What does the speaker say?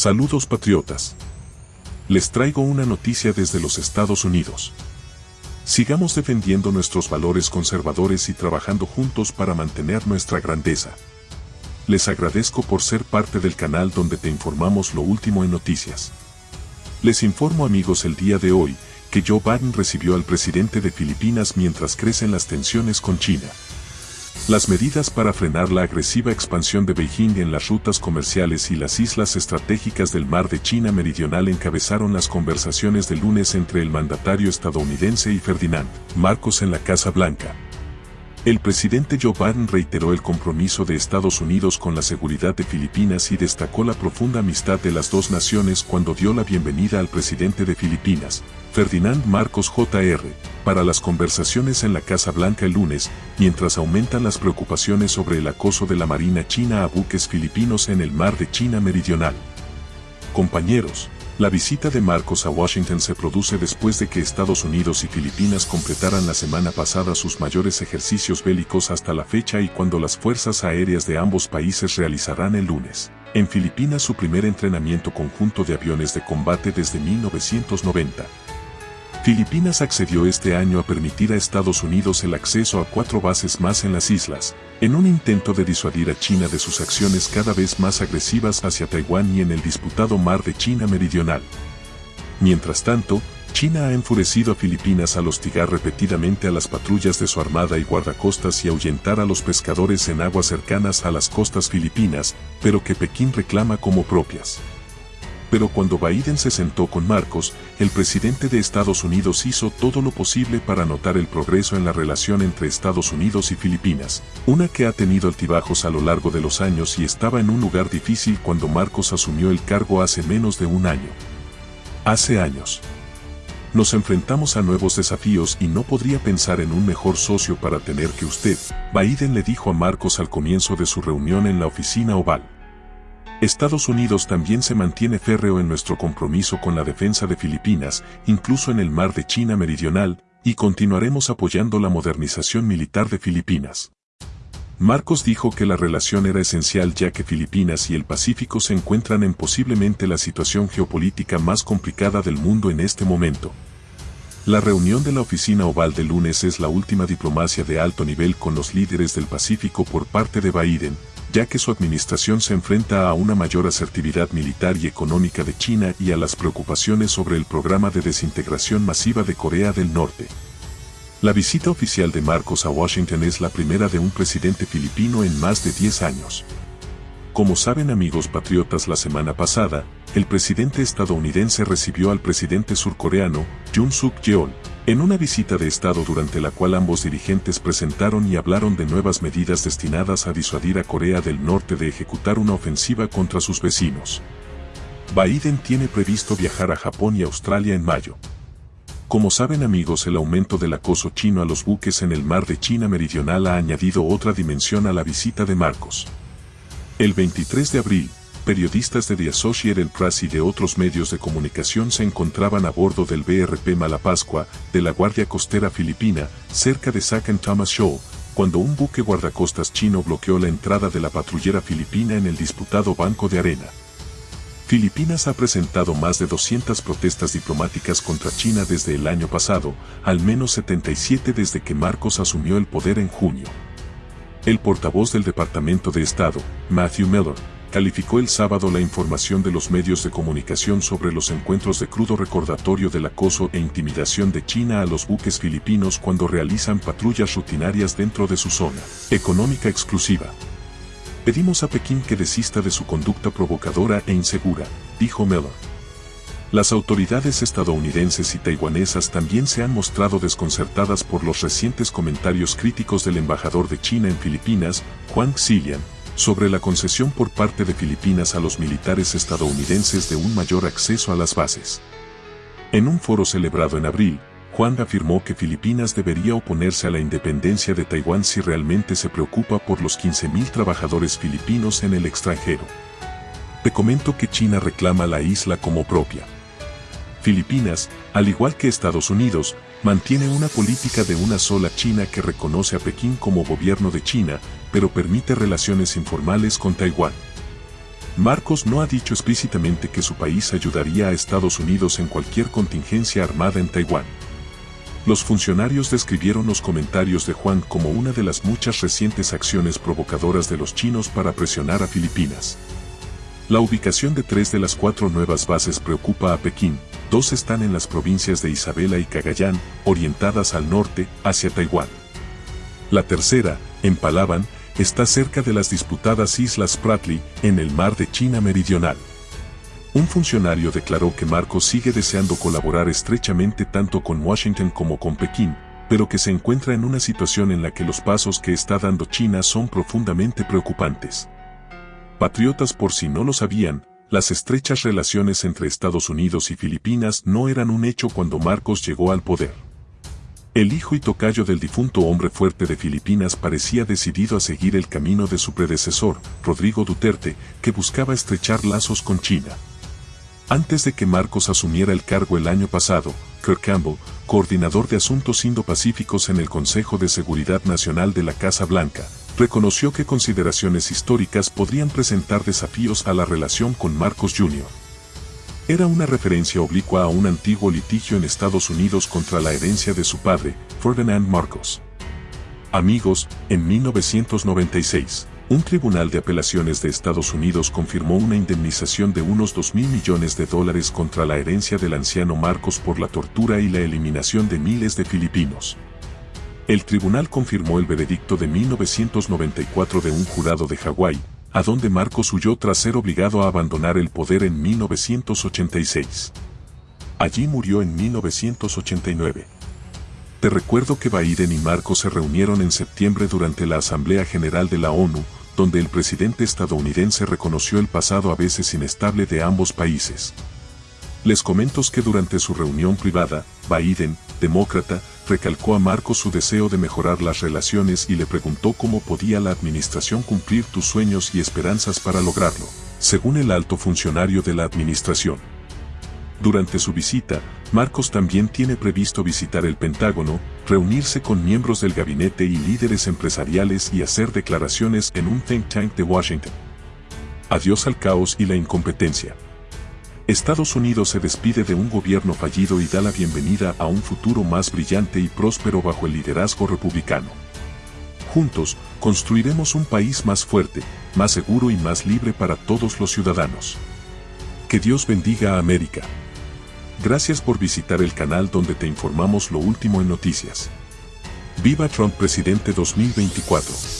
Saludos patriotas. Les traigo una noticia desde los Estados Unidos. Sigamos defendiendo nuestros valores conservadores y trabajando juntos para mantener nuestra grandeza. Les agradezco por ser parte del canal donde te informamos lo último en noticias. Les informo amigos el día de hoy, que Joe Biden recibió al presidente de Filipinas mientras crecen las tensiones con China. Las medidas para frenar la agresiva expansión de Beijing en las rutas comerciales y las islas estratégicas del mar de China Meridional encabezaron las conversaciones de lunes entre el mandatario estadounidense y Ferdinand Marcos en la Casa Blanca. El presidente Joe Biden reiteró el compromiso de Estados Unidos con la seguridad de Filipinas y destacó la profunda amistad de las dos naciones cuando dio la bienvenida al presidente de Filipinas, Ferdinand Marcos Jr., para las conversaciones en la Casa Blanca el lunes, mientras aumentan las preocupaciones sobre el acoso de la Marina China a buques filipinos en el mar de China Meridional. Compañeros, la visita de Marcos a Washington se produce después de que Estados Unidos y Filipinas completaran la semana pasada sus mayores ejercicios bélicos hasta la fecha y cuando las fuerzas aéreas de ambos países realizarán el lunes, en Filipinas su primer entrenamiento conjunto de aviones de combate desde 1990. Filipinas accedió este año a permitir a Estados Unidos el acceso a cuatro bases más en las islas, en un intento de disuadir a China de sus acciones cada vez más agresivas hacia Taiwán y en el disputado mar de China Meridional. Mientras tanto, China ha enfurecido a Filipinas al hostigar repetidamente a las patrullas de su armada y guardacostas y ahuyentar a los pescadores en aguas cercanas a las costas filipinas, pero que Pekín reclama como propias pero cuando Biden se sentó con Marcos, el presidente de Estados Unidos hizo todo lo posible para notar el progreso en la relación entre Estados Unidos y Filipinas, una que ha tenido altibajos a lo largo de los años y estaba en un lugar difícil cuando Marcos asumió el cargo hace menos de un año. Hace años. Nos enfrentamos a nuevos desafíos y no podría pensar en un mejor socio para tener que usted, Biden le dijo a Marcos al comienzo de su reunión en la oficina oval. Estados Unidos también se mantiene férreo en nuestro compromiso con la defensa de Filipinas, incluso en el mar de China Meridional, y continuaremos apoyando la modernización militar de Filipinas. Marcos dijo que la relación era esencial ya que Filipinas y el Pacífico se encuentran en posiblemente la situación geopolítica más complicada del mundo en este momento. La reunión de la oficina oval de lunes es la última diplomacia de alto nivel con los líderes del Pacífico por parte de Biden, ya que su administración se enfrenta a una mayor asertividad militar y económica de China y a las preocupaciones sobre el programa de desintegración masiva de Corea del Norte. La visita oficial de Marcos a Washington es la primera de un presidente filipino en más de 10 años. Como saben amigos patriotas la semana pasada, el presidente estadounidense recibió al presidente surcoreano, Jun Suk Yeol, en una visita de Estado durante la cual ambos dirigentes presentaron y hablaron de nuevas medidas destinadas a disuadir a Corea del Norte de ejecutar una ofensiva contra sus vecinos. Biden tiene previsto viajar a Japón y Australia en mayo. Como saben amigos el aumento del acoso chino a los buques en el mar de China Meridional ha añadido otra dimensión a la visita de Marcos. El 23 de abril, periodistas de The Associated Press y de otros medios de comunicación se encontraban a bordo del BRP Malapascua, de la Guardia Costera Filipina, cerca de Sakan Thomas Show, cuando un buque guardacostas chino bloqueó la entrada de la patrullera filipina en el disputado Banco de Arena. Filipinas ha presentado más de 200 protestas diplomáticas contra China desde el año pasado, al menos 77 desde que Marcos asumió el poder en junio. El portavoz del Departamento de Estado, Matthew Miller, calificó el sábado la información de los medios de comunicación sobre los encuentros de crudo recordatorio del acoso e intimidación de China a los buques filipinos cuando realizan patrullas rutinarias dentro de su zona económica exclusiva. Pedimos a Pekín que desista de su conducta provocadora e insegura, dijo Miller. Las autoridades estadounidenses y taiwanesas también se han mostrado desconcertadas por los recientes comentarios críticos del embajador de China en Filipinas, Juan Xilian, sobre la concesión por parte de Filipinas a los militares estadounidenses de un mayor acceso a las bases. En un foro celebrado en abril, Juan afirmó que Filipinas debería oponerse a la independencia de Taiwán si realmente se preocupa por los 15.000 trabajadores filipinos en el extranjero. Te comento que China reclama la isla como propia. Filipinas, al igual que Estados Unidos, mantiene una política de una sola China que reconoce a Pekín como gobierno de China, pero permite relaciones informales con Taiwán. Marcos no ha dicho explícitamente que su país ayudaría a Estados Unidos en cualquier contingencia armada en Taiwán. Los funcionarios describieron los comentarios de Juan como una de las muchas recientes acciones provocadoras de los chinos para presionar a Filipinas. La ubicación de tres de las cuatro nuevas bases preocupa a Pekín, dos están en las provincias de Isabela y Cagayán, orientadas al norte, hacia Taiwán. La tercera, en Palawan, está cerca de las disputadas Islas Spratly, en el mar de China Meridional. Un funcionario declaró que Marcos sigue deseando colaborar estrechamente tanto con Washington como con Pekín, pero que se encuentra en una situación en la que los pasos que está dando China son profundamente preocupantes. Patriotas por si no lo sabían, las estrechas relaciones entre Estados Unidos y Filipinas no eran un hecho cuando Marcos llegó al poder. El hijo y tocayo del difunto hombre fuerte de Filipinas parecía decidido a seguir el camino de su predecesor, Rodrigo Duterte, que buscaba estrechar lazos con China. Antes de que Marcos asumiera el cargo el año pasado, Kirk Campbell, coordinador de asuntos indo-pacíficos en el Consejo de Seguridad Nacional de la Casa Blanca, reconoció que consideraciones históricas podrían presentar desafíos a la relación con Marcos Jr. Era una referencia oblicua a un antiguo litigio en Estados Unidos contra la herencia de su padre, Ferdinand Marcos. Amigos, en 1996, un tribunal de apelaciones de Estados Unidos confirmó una indemnización de unos 2 mil millones de dólares contra la herencia del anciano Marcos por la tortura y la eliminación de miles de filipinos. El tribunal confirmó el veredicto de 1994 de un jurado de Hawái, a donde Marcos huyó tras ser obligado a abandonar el poder en 1986. Allí murió en 1989. Te recuerdo que Biden y Marcos se reunieron en septiembre durante la Asamblea General de la ONU, donde el presidente estadounidense reconoció el pasado a veces inestable de ambos países. Les comento que durante su reunión privada, Biden, demócrata, recalcó a Marcos su deseo de mejorar las relaciones y le preguntó cómo podía la administración cumplir tus sueños y esperanzas para lograrlo, según el alto funcionario de la administración. Durante su visita, Marcos también tiene previsto visitar el Pentágono, reunirse con miembros del gabinete y líderes empresariales y hacer declaraciones en un think tank de Washington. Adiós al caos y la incompetencia. Estados Unidos se despide de un gobierno fallido y da la bienvenida a un futuro más brillante y próspero bajo el liderazgo republicano. Juntos, construiremos un país más fuerte, más seguro y más libre para todos los ciudadanos. Que Dios bendiga a América. Gracias por visitar el canal donde te informamos lo último en noticias. Viva Trump Presidente 2024.